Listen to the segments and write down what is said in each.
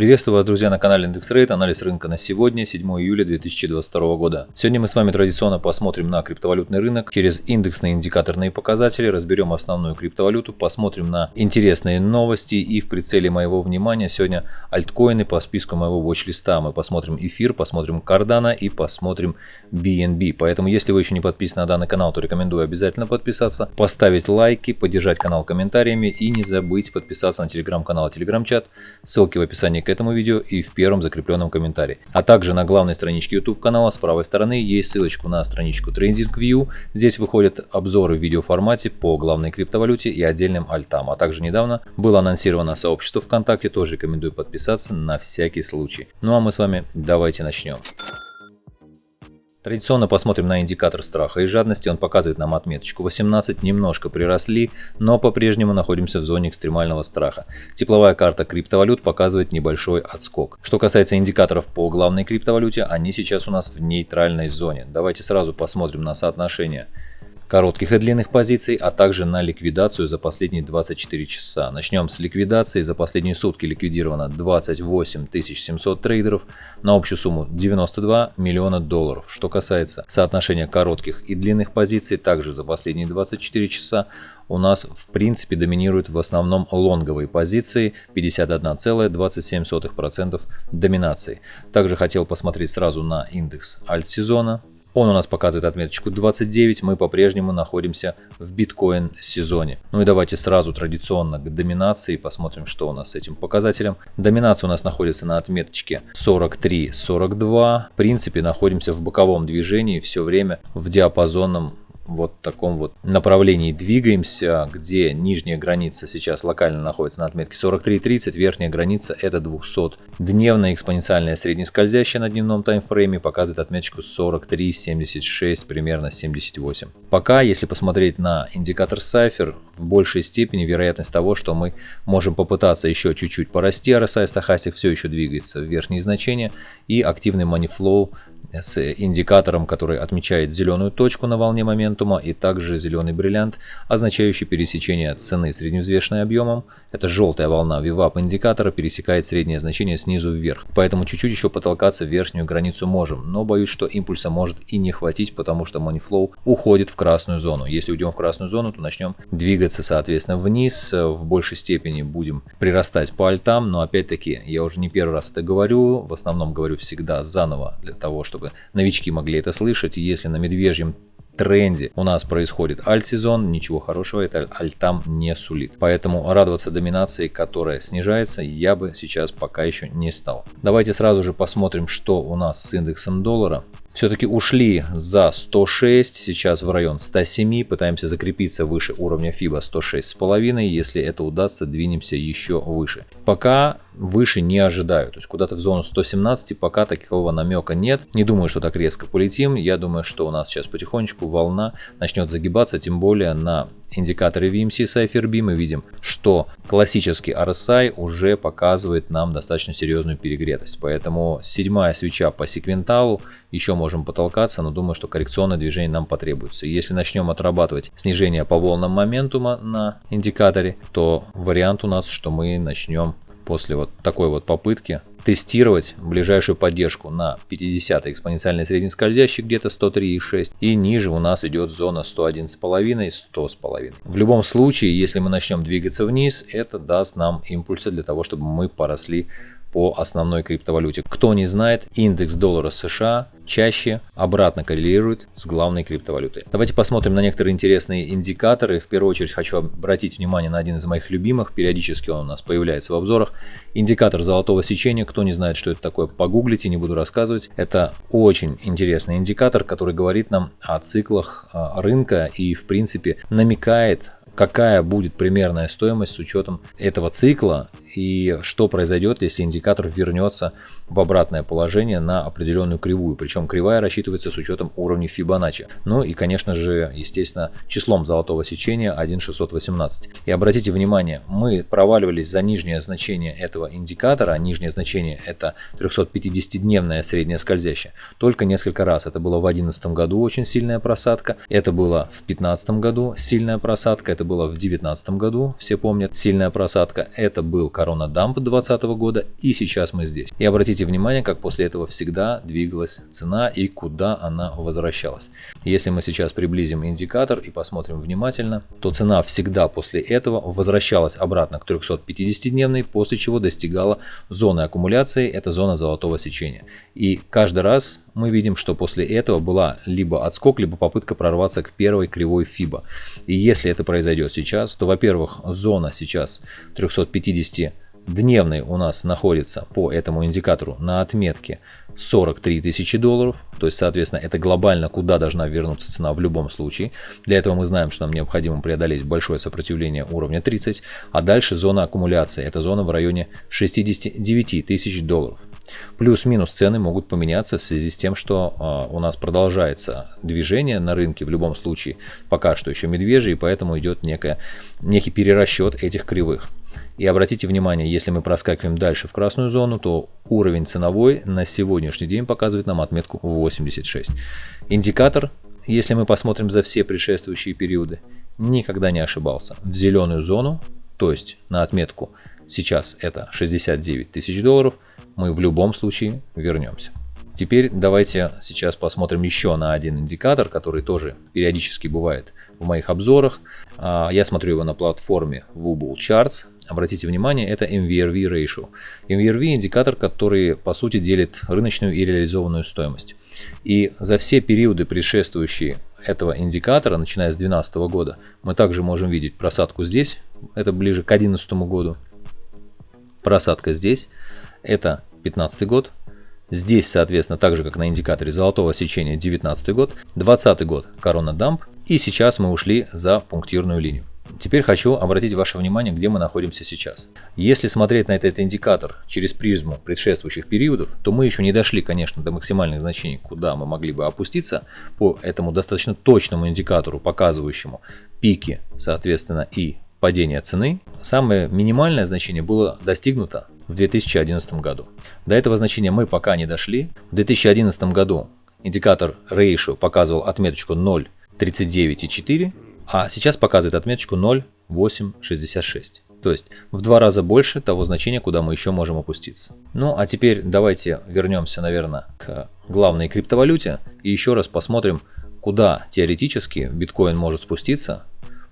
Приветствую вас, друзья, на канале Индекс Рейд. Анализ рынка на сегодня, 7 июля 2022 года. Сегодня мы с вами традиционно посмотрим на криптовалютный рынок через индексные индикаторные показатели, разберем основную криптовалюту, посмотрим на интересные новости и в прицеле моего внимания сегодня альткоины по списку моего watch-листа. Мы посмотрим эфир, посмотрим Cardano и посмотрим BNB. Поэтому, если вы еще не подписаны на данный канал, то рекомендую обязательно подписаться, поставить лайки, поддержать канал комментариями и не забыть подписаться на телеграм-канал и телеграм-чат. Ссылки в описании к этому видео и в первом закрепленном комментарии. А также на главной страничке YouTube канала с правой стороны есть ссылочку на страничку TradingView. Здесь выходят обзоры в видеоформате по главной криптовалюте и отдельным альтам. А также недавно было анонсировано сообщество ВКонтакте, тоже рекомендую подписаться на всякий случай. Ну а мы с вами давайте начнем. Традиционно посмотрим на индикатор страха и жадности. Он показывает нам отметочку 18. Немножко приросли, но по-прежнему находимся в зоне экстремального страха. Тепловая карта криптовалют показывает небольшой отскок. Что касается индикаторов по главной криптовалюте, они сейчас у нас в нейтральной зоне. Давайте сразу посмотрим на соотношение коротких и длинных позиций, а также на ликвидацию за последние 24 часа. Начнем с ликвидации. За последние сутки ликвидировано 28 700 трейдеров на общую сумму 92 миллиона долларов. Что касается соотношения коротких и длинных позиций, также за последние 24 часа у нас в принципе доминируют в основном лонговые позиции 51,27% доминации. Также хотел посмотреть сразу на индекс альт-сезона. Он у нас показывает отметочку 29, мы по-прежнему находимся в биткоин сезоне. Ну и давайте сразу традиционно к доминации посмотрим, что у нас с этим показателем. Доминация у нас находится на отметочке 43-42. В принципе, находимся в боковом движении все время в диапазонном вот таком вот направлении двигаемся, где нижняя граница сейчас локально находится на отметке 43.30, верхняя граница это 200-дневная экспоненциальная среднескользящая на дневном таймфрейме показывает отметку 43.76, примерно 78. Пока, если посмотреть на индикатор Cypher, в большей степени вероятность того, что мы можем попытаться еще чуть-чуть порасти, RSI стахастик все еще двигается в верхние значения и активный flow с индикатором, который отмечает зеленую точку на волне моментума и также зеленый бриллиант, означающий пересечение цены средневзвешенной объемом. Это желтая волна VWAP индикатора пересекает среднее значение снизу вверх. Поэтому чуть-чуть еще потолкаться в верхнюю границу можем, но боюсь, что импульса может и не хватить, потому что Moneyflow уходит в красную зону. Если уйдем в красную зону, то начнем двигаться соответственно вниз, в большей степени будем прирастать по альтам, но опять-таки я уже не первый раз это говорю, в основном говорю всегда заново для того, чтобы новички могли это слышать. если на медвежьем тренде у нас происходит альт-сезон, ничего хорошего это альтам не сулит. Поэтому радоваться доминации, которая снижается, я бы сейчас пока еще не стал. Давайте сразу же посмотрим, что у нас с индексом доллара все-таки ушли за 106, сейчас в район 107, пытаемся закрепиться выше уровня FIBA 106,5, если это удастся, двинемся еще выше. Пока выше не ожидаю, то есть куда-то в зону 117 пока такого намека нет, не думаю, что так резко полетим, я думаю, что у нас сейчас потихонечку волна начнет загибаться, тем более на индикаторе VMC Cypher B мы видим, что классический RSI уже показывает нам достаточно серьезную перегретость. Поэтому седьмая свеча по секвенталу еще можем потолкаться, но думаю, что коррекционное движение нам потребуется. Если начнем отрабатывать снижение по волнам моментума на индикаторе, то вариант у нас, что мы начнем после вот такой вот попытки тестировать ближайшую поддержку на 50 экспоненциальной среднескользящей где-то 103,6 и ниже у нас идет зона 101,5 и 100,5. В любом случае, если мы начнем двигаться вниз, это даст нам импульсы для того, чтобы мы поросли по основной криптовалюте. Кто не знает, индекс доллара США чаще обратно коррелирует с главной криптовалютой. Давайте посмотрим на некоторые интересные индикаторы. В первую очередь хочу обратить внимание на один из моих любимых. Периодически он у нас появляется в обзорах. Индикатор золотого сечения. Кто не знает, что это такое, погуглите, не буду рассказывать. Это очень интересный индикатор, который говорит нам о циклах а, рынка и в принципе намекает какая будет примерная стоимость с учетом этого цикла и что произойдет, если индикатор вернется в обратное положение на определенную кривую. Причем кривая рассчитывается с учетом уровня Fibonacci. Ну и, конечно же, естественно, числом золотого сечения 1.618. И обратите внимание, мы проваливались за нижнее значение этого индикатора. Нижнее значение это 350-дневная средняя скользящая. Только несколько раз. Это было в 2011 году очень сильная просадка. Это было в 2015 году сильная просадка. Это было в 2019 году, все помнят, сильная просадка. Это был корона дамп 2020 года и сейчас мы здесь. И обратите внимание, как после этого всегда двигалась цена и куда она возвращалась. Если мы сейчас приблизим индикатор и посмотрим внимательно, то цена всегда после этого возвращалась обратно к 350-дневной, после чего достигала зоны аккумуляции, это зона золотого сечения. И каждый раз мы видим, что после этого была либо отскок, либо попытка прорваться к первой кривой FIBA. И если это произойдет сейчас, то, во-первых, зона сейчас 350 дневный у нас находится по этому индикатору на отметке 43 тысячи долларов. То есть, соответственно, это глобально, куда должна вернуться цена в любом случае. Для этого мы знаем, что нам необходимо преодолеть большое сопротивление уровня 30. А дальше зона аккумуляции. Это зона в районе 69 тысяч долларов. Плюс-минус цены могут поменяться в связи с тем, что э, у нас продолжается движение на рынке, в любом случае пока что еще медвежий, и поэтому идет некая, некий перерасчет этих кривых. И обратите внимание, если мы проскакиваем дальше в красную зону, то уровень ценовой на сегодняшний день показывает нам отметку 86. Индикатор, если мы посмотрим за все предшествующие периоды, никогда не ошибался. В зеленую зону, то есть на отметку сейчас это 69 тысяч долларов, мы в любом случае вернемся. Теперь давайте сейчас посмотрим еще на один индикатор, который тоже периодически бывает в моих обзорах. А, я смотрю его на платформе Wubble Charts. Обратите внимание, это MVRV Ratio. MVRV индикатор, который по сути делит рыночную и реализованную стоимость. И за все периоды, предшествующие этого индикатора, начиная с 2012 года, мы также можем видеть просадку здесь, это ближе к 2011 году, просадка здесь, это 2015 год, Здесь, соответственно, так же как на индикаторе золотого сечения 19 год, 20 год корона дамп и сейчас мы ушли за пунктирную линию. Теперь хочу обратить ваше внимание, где мы находимся сейчас. Если смотреть на этот индикатор через призму предшествующих периодов, то мы еще не дошли, конечно, до максимальных значений, куда мы могли бы опуститься по этому достаточно точному индикатору, показывающему пики, соответственно, и падение цены. Самое минимальное значение было достигнуто в 2011 году. До этого значения мы пока не дошли. В 2011 году индикатор Ratio показывал отметочку 0.39,4, а сейчас показывает отметочку 0.866. То есть в два раза больше того значения, куда мы еще можем опуститься. Ну а теперь давайте вернемся, наверное, к главной криптовалюте и еще раз посмотрим, куда теоретически биткоин может спуститься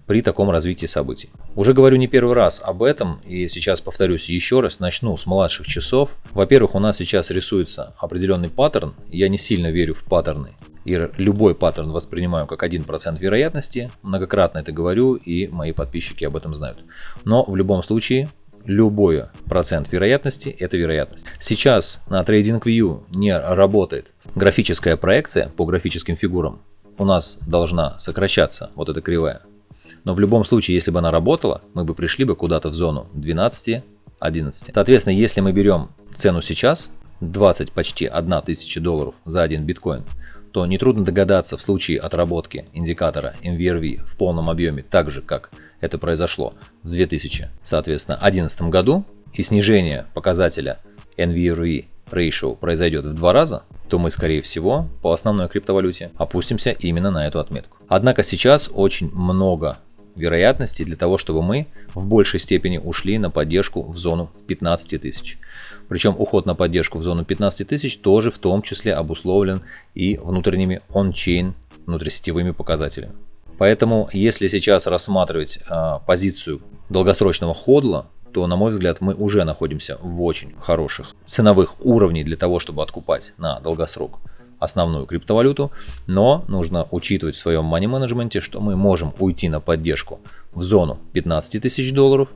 при таком развитии событий. Уже говорю не первый раз об этом, и сейчас повторюсь еще раз, начну с младших часов. Во-первых, у нас сейчас рисуется определенный паттерн, я не сильно верю в паттерны, и любой паттерн воспринимаю как 1% вероятности, многократно это говорю, и мои подписчики об этом знают. Но в любом случае, любой процент вероятности – это вероятность. Сейчас на TradingView не работает графическая проекция по графическим фигурам. У нас должна сокращаться вот эта кривая. Но в любом случае, если бы она работала, мы бы пришли бы куда-то в зону 12, 11. Соответственно, если мы берем цену сейчас, 20 почти 1 тысяча долларов за один биткоин, то нетрудно догадаться в случае отработки индикатора MVRV в полном объеме, так же как это произошло в 2000, соответственно, 2011 году, и снижение показателя NVRV ratio произойдет в два раза, то мы, скорее всего, по основной криптовалюте опустимся именно на эту отметку. Однако сейчас очень много вероятности для того, чтобы мы в большей степени ушли на поддержку в зону 15 тысяч. Причем уход на поддержку в зону 15 тысяч тоже в том числе обусловлен и внутренними он-чейн внутрисетевыми показателями. Поэтому, если сейчас рассматривать э, позицию долгосрочного ходла, то, на мой взгляд, мы уже находимся в очень хороших ценовых уровней для того, чтобы откупать на долгосрок основную криптовалюту, но нужно учитывать в своем money менеджменте, что мы можем уйти на поддержку в зону 15 тысяч долларов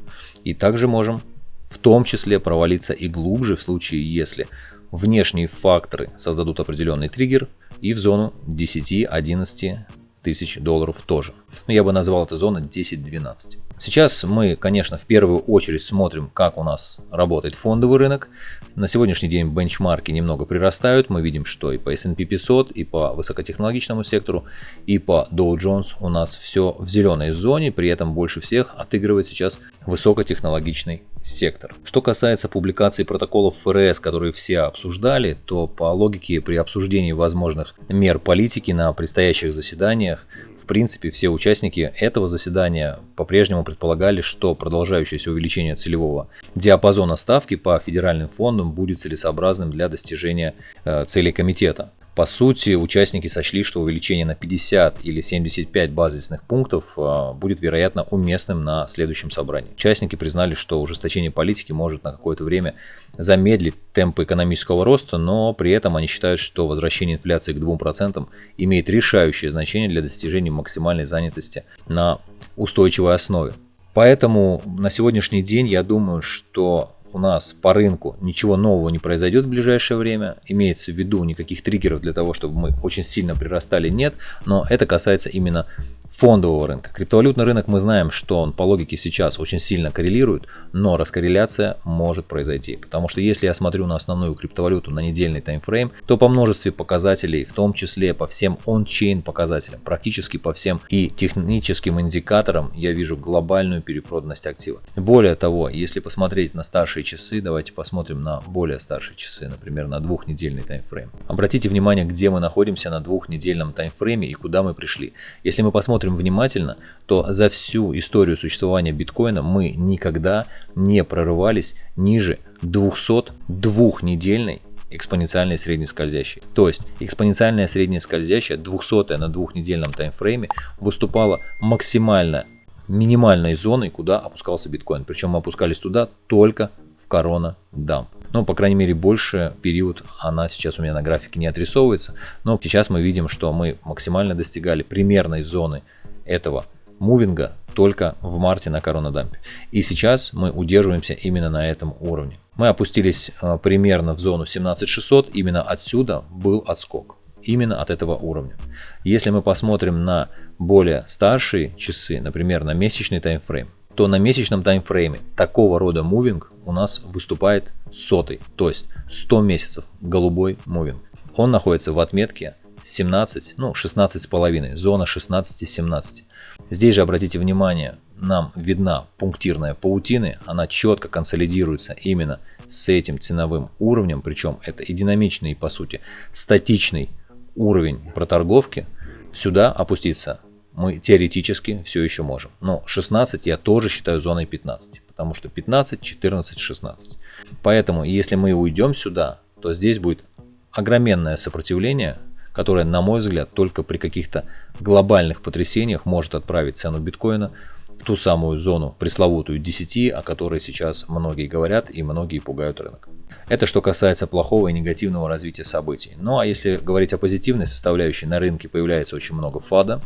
и также можем в том числе провалиться и глубже в случае, если внешние факторы создадут определенный триггер и в зону 10-11 тысяч долларов тоже. Но я бы назвал это зона 10-12. Сейчас мы, конечно, в первую очередь смотрим, как у нас работает фондовый рынок. На сегодняшний день бенчмарки немного прирастают. Мы видим, что и по S&P 500, и по высокотехнологичному сектору, и по Dow Jones у нас все в зеленой зоне. При этом больше всех отыгрывает сейчас высокотехнологичный сектор. Что касается публикации протоколов ФРС, которые все обсуждали, то по логике при обсуждении возможных мер политики на предстоящих заседаниях, в принципе, все участники участники этого заседания по-прежнему предполагали, что продолжающееся увеличение целевого диапазона ставки по федеральным фондам будет целесообразным для достижения э, целей комитета. По сути, участники сочли, что увеличение на 50 или 75 базисных пунктов а, будет, вероятно, уместным на следующем собрании. Участники признали, что ужесточение политики может на какое-то время замедлить темпы экономического роста, но при этом они считают, что возвращение инфляции к 2% имеет решающее значение для достижения максимальной занятости на устойчивой основе. Поэтому на сегодняшний день я думаю, что у нас по рынку ничего нового не произойдет в ближайшее время, имеется в виду никаких триггеров для того, чтобы мы очень сильно прирастали, нет, но это касается именно фондового рынка. Криптовалютный рынок мы знаем, что он по логике сейчас очень сильно коррелирует, но раскорреляция может произойти. Потому что если я смотрю на основную криптовалюту на недельный таймфрейм, то по множеству показателей, в том числе по всем он-чейн показателям, практически по всем и техническим индикаторам я вижу глобальную перепроданность актива. Более того, если посмотреть на старшие часы, давайте посмотрим на более старшие часы, например, на двухнедельный таймфрейм. Обратите внимание, где мы находимся на двухнедельном таймфрейме и куда мы пришли. Если мы посмотрим внимательно, то за всю историю существования биткоина мы никогда не прорывались ниже 202-недельной экспоненциальной среднескользящей. То есть экспоненциальная средняя скользящая 200 на двухнедельном таймфрейме выступала максимально минимальной зоной, куда опускался биткоин. Причем мы опускались туда только корона дамп. Ну, по крайней мере, больше период она сейчас у меня на графике не отрисовывается. Но сейчас мы видим, что мы максимально достигали примерной зоны этого мувинга только в марте на коронадампе. И сейчас мы удерживаемся именно на этом уровне. Мы опустились э, примерно в зону 17600, именно отсюда был отскок. Именно от этого уровня. Если мы посмотрим на более старшие часы, например, на месячный таймфрейм, то на месячном таймфрейме такого рода мувинг у нас выступает сотый, то есть 100 месяцев голубой мувинг. Он находится в отметке 17, ну 16 с половиной, зона 16-17. Здесь же обратите внимание, нам видна пунктирная паутины, она четко консолидируется именно с этим ценовым уровнем, причем это и динамичный, и по сути статичный уровень проторговки. Сюда опуститься мы теоретически все еще можем. Но 16 я тоже считаю зоной 15, потому что 15, 14, 16. Поэтому если мы уйдем сюда, то здесь будет огроменное сопротивление, которое, на мой взгляд, только при каких-то глобальных потрясениях может отправить цену биткоина в ту самую зону, пресловутую 10, о которой сейчас многие говорят и многие пугают рынок. Это что касается плохого и негативного развития событий. Ну а если говорить о позитивной составляющей, на рынке появляется очень много фада,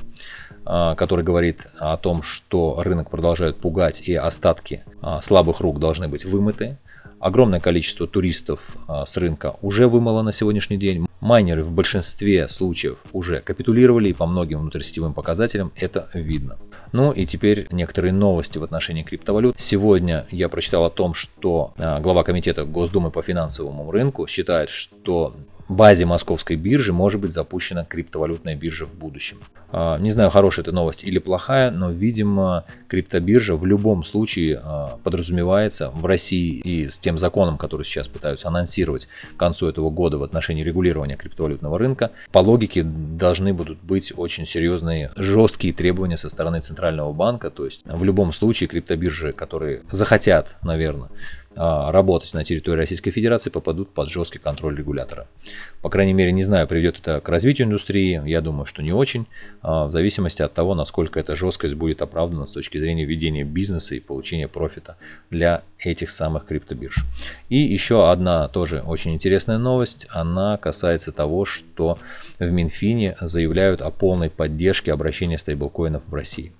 который говорит о том, что рынок продолжает пугать и остатки а, слабых рук должны быть вымыты. Огромное количество туристов а, с рынка уже вымыло на сегодняшний день. Майнеры в большинстве случаев уже капитулировали и по многим внутрисетевым показателям это видно. Ну и теперь некоторые новости в отношении криптовалют. Сегодня я прочитал о том, что а, глава комитета Госдумы по финансовому рынку считает, что базе московской биржи может быть запущена криптовалютная биржа в будущем. А, не знаю, хорошая это новость или плохая, но, видимо, криптобиржа в любом случае а, подразумевается в России и с тем законом, который сейчас пытаются анонсировать к концу этого года в отношении регулирования криптовалютного рынка, по логике должны будут быть очень серьезные, жесткие требования со стороны Центрального банка. То есть в любом случае криптобиржи, которые захотят, наверное, работать на территории Российской Федерации, попадут под жесткий контроль регулятора. По крайней мере, не знаю, приведет это к развитию индустрии, я думаю, что не очень, а, в зависимости от того, насколько эта жесткость будет оправдана с точки зрения ведения бизнеса и получения профита для этих самых криптобирж. И еще одна тоже очень интересная новость, она касается того, что в Минфине заявляют о полной поддержке обращения стейблкоинов в России.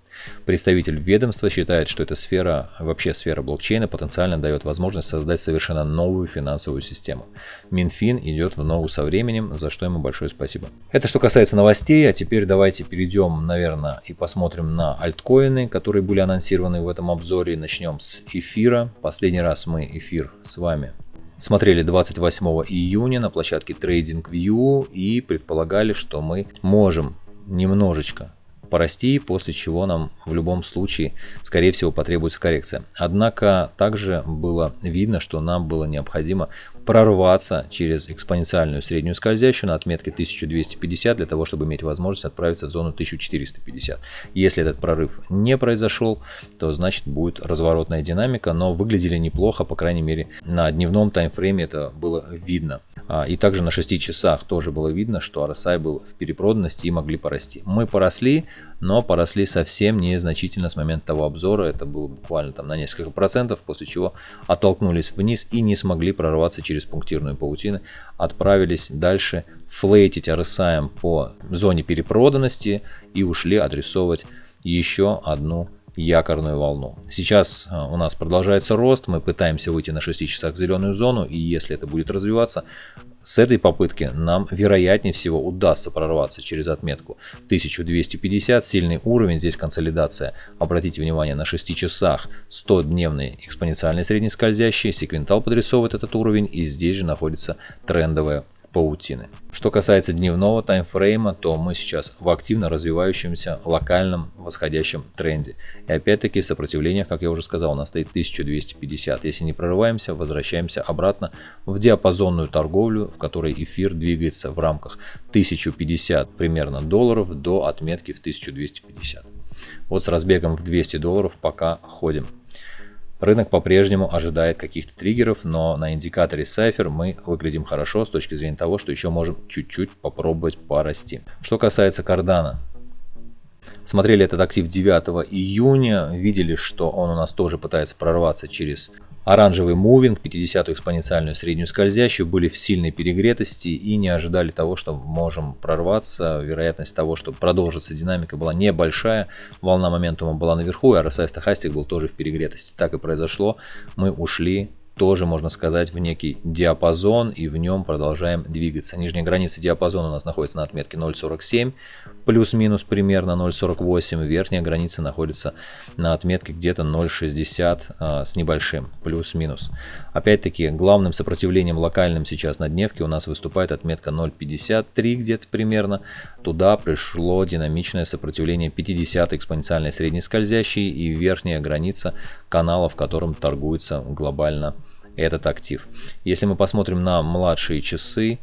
Представитель ведомства считает, что эта сфера, вообще сфера блокчейна, потенциально дает возможность создать совершенно новую финансовую систему. Минфин идет в ногу со временем, за что ему большое спасибо. Это что касается новостей, а теперь давайте перейдем, наверное, и посмотрим на альткоины, которые были анонсированы в этом обзоре. Начнем с эфира. Последний раз мы эфир с вами смотрели 28 июня на площадке TradingView и предполагали, что мы можем немножечко порасти, после чего нам в любом случае, скорее всего, потребуется коррекция. Однако также было видно, что нам было необходимо прорваться через экспоненциальную среднюю скользящую на отметке 1250 для того, чтобы иметь возможность отправиться в зону 1450. Если этот прорыв не произошел, то значит будет разворотная динамика, но выглядели неплохо, по крайней мере на дневном таймфрейме это было видно. А, и также на 6 часах тоже было видно, что RSI был в перепроданности и могли порасти. Мы поросли, но поросли совсем незначительно с момента того обзора. Это было буквально там на несколько процентов, после чего оттолкнулись вниз и не смогли прорваться через пунктирную паутину. Отправились дальше флейтить RSI по зоне перепроданности и ушли адресовывать еще одну якорную волну. Сейчас а, у нас продолжается рост, мы пытаемся выйти на 6 часах в зеленую зону, и если это будет развиваться, с этой попытки нам вероятнее всего удастся прорваться через отметку 1250, сильный уровень, здесь консолидация. Обратите внимание, на 6 часах 100-дневный экспоненциальный среднескользящий, секвентал подрисовывает этот уровень, и здесь же находится трендовая паутины. Что касается дневного таймфрейма, то мы сейчас в активно развивающемся локальном восходящем тренде. И опять-таки сопротивление, как я уже сказал, у нас стоит 1250. Если не прорываемся, возвращаемся обратно в диапазонную торговлю, в которой эфир двигается в рамках 1050 примерно долларов до отметки в 1250. Вот с разбегом в 200 долларов пока ходим. Рынок по-прежнему ожидает каких-то триггеров, но на индикаторе Cypher мы выглядим хорошо с точки зрения того, что еще можем чуть-чуть попробовать порасти. Что касается кардана, смотрели этот актив 9 июня, видели, что он у нас тоже пытается прорваться через Оранжевый мувинг, 50-ю экспоненциальную среднюю скользящую были в сильной перегретости и не ожидали того, что можем прорваться. Вероятность того, что продолжится динамика была небольшая. Волна моментума была наверху, и RSI стахастик был тоже в перегретости. Так и произошло. Мы ушли тоже, можно сказать, в некий диапазон и в нем продолжаем двигаться. Нижняя граница диапазона у нас находится на отметке 0.47, плюс-минус примерно 0.48. Верхняя граница находится на отметке где-то 0.60 а, с небольшим, плюс-минус. Опять-таки, главным сопротивлением локальным сейчас на дневке у нас выступает отметка 0.53 где-то примерно. Туда пришло динамичное сопротивление 50 экспоненциальной средней скользящей и верхняя граница канала, в котором торгуется глобально этот актив. Если мы посмотрим на младшие часы,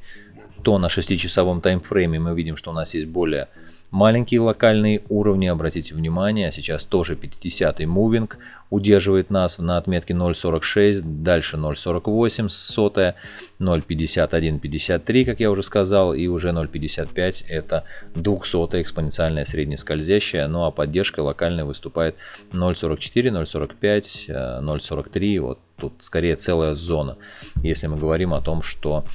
то на 6-часовом таймфрейме мы видим, что у нас есть более Маленькие локальные уровни, обратите внимание, сейчас тоже 50-й мувинг удерживает нас на отметке 0.46, дальше 0.48, сотая, 0.5153, как я уже сказал, и уже 0.55 это 200 экспоненциальная среднескользящая, ну а поддержка локальная выступает 0.44, 0.45, 0.43, вот тут скорее целая зона, если мы говорим о том, что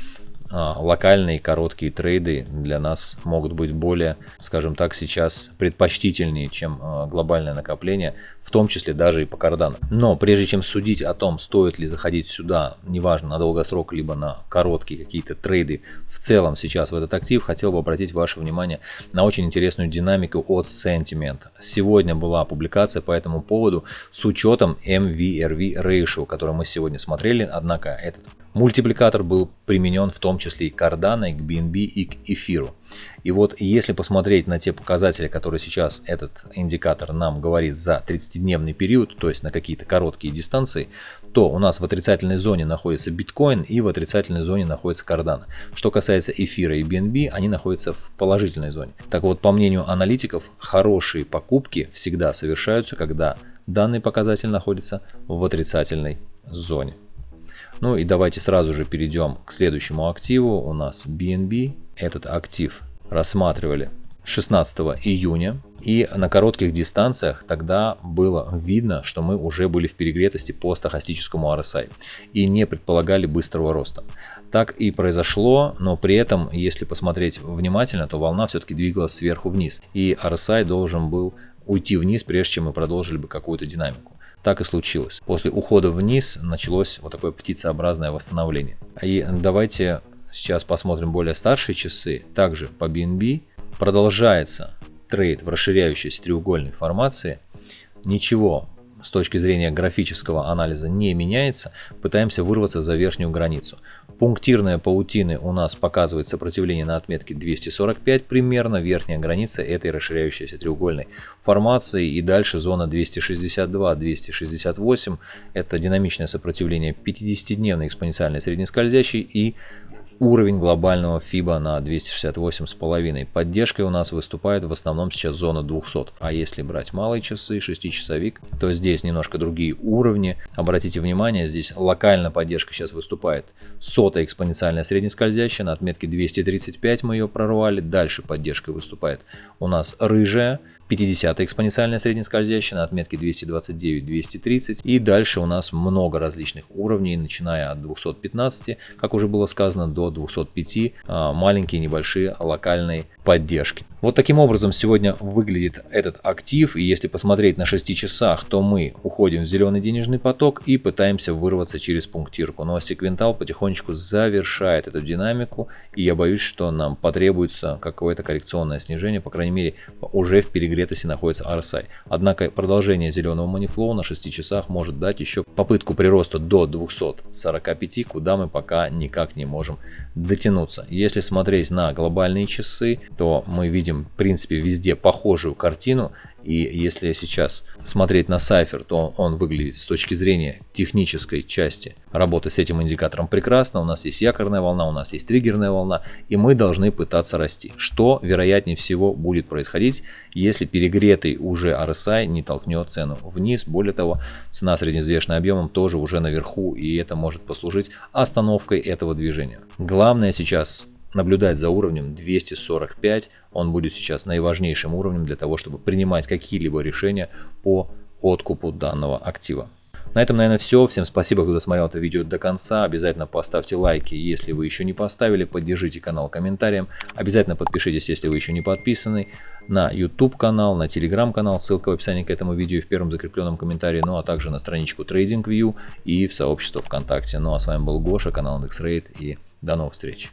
локальные короткие трейды для нас могут быть более, скажем так, сейчас предпочтительнее, чем а, глобальное накопление, в том числе даже и по кардану. Но прежде чем судить о том, стоит ли заходить сюда, неважно на долгосрок, либо на короткие какие-то трейды в целом сейчас в этот актив, хотел бы обратить ваше внимание на очень интересную динамику от Sentiment. Сегодня была публикация по этому поводу с учетом MVRV Ratio, который мы сегодня смотрели, однако этот Мультипликатор был применен в том числе и к Cardano, и к BNB, и к эфиру. И вот если посмотреть на те показатели, которые сейчас этот индикатор нам говорит за 30-дневный период, то есть на какие-то короткие дистанции, то у нас в отрицательной зоне находится биткоин и в отрицательной зоне находится Cardano. Что касается эфира и BNB, они находятся в положительной зоне. Так вот, по мнению аналитиков, хорошие покупки всегда совершаются, когда данный показатель находится в отрицательной зоне. Ну и давайте сразу же перейдем к следующему активу. У нас BNB. Этот актив рассматривали 16 июня. И на коротких дистанциях тогда было видно, что мы уже были в перегретости по стахастическому RSI и не предполагали быстрого роста. Так и произошло, но при этом, если посмотреть внимательно, то волна все-таки двигалась сверху вниз. И RSI должен был уйти вниз, прежде чем мы продолжили бы какую-то динамику. Так и случилось. После ухода вниз началось вот такое птицеобразное восстановление. И давайте сейчас посмотрим более старшие часы. Также по BNB продолжается трейд в расширяющейся треугольной формации. Ничего с точки зрения графического анализа не меняется. Пытаемся вырваться за верхнюю границу. Пунктирная паутины у нас показывает сопротивление на отметке 245 примерно, верхняя граница этой расширяющейся треугольной формации. И дальше зона 262-268 это динамичное сопротивление 50-дневной экспоненциальной среднескользящей и уровень глобального FIBA на 268,5. Поддержкой у нас выступает в основном сейчас зона 200. А если брать малые часы, 6-часовик, то здесь немножко другие уровни. Обратите внимание, здесь локально поддержка сейчас выступает. Сотая экспоненциальная среднескользящая на отметке 235 мы ее прорвали. Дальше поддержкой выступает у нас рыжая 50 экспоненциальная среднескользящая на отметке 229-230. И дальше у нас много различных уровней, начиная от 215, как уже было сказано, до 205, а, маленькие небольшие локальные поддержки. Вот таким образом сегодня выглядит этот актив. И если посмотреть на 6 часах, то мы уходим в зеленый денежный поток и пытаемся вырваться через пунктирку. Ну а секвентал потихонечку завершает эту динамику. И я боюсь, что нам потребуется какое-то коррекционное снижение. По крайней мере, уже в перегретости находится RSI. Однако продолжение зеленого манифлоу на 6 часах может дать еще попытку прироста до 245, куда мы пока никак не можем дотянуться. Если смотреть на глобальные часы, то мы видим в принципе везде похожую картину. И если сейчас смотреть на Cypher, то он выглядит с точки зрения технической части работы с этим индикатором прекрасно. У нас есть якорная волна, у нас есть триггерная волна, и мы должны пытаться расти. Что вероятнее всего будет происходить, если перегретый уже RSI не толкнет цену вниз. Более того, цена средневзвешенным объемом тоже уже наверху, и это может послужить остановкой этого движения. Главное сейчас наблюдать за уровнем 245. Он будет сейчас наиважнейшим уровнем для того, чтобы принимать какие-либо решения по откупу данного актива. На этом, наверное, все. Всем спасибо, кто досмотрел это видео до конца. Обязательно поставьте лайки, если вы еще не поставили. Поддержите канал комментарием. Обязательно подпишитесь, если вы еще не подписаны. На YouTube канал, на Telegram канал. Ссылка в описании к этому видео в первом закрепленном комментарии. Ну а также на страничку TradingView и в сообщество ВКонтакте. Ну а с вами был Гоша, канал IndexRate и до новых встреч.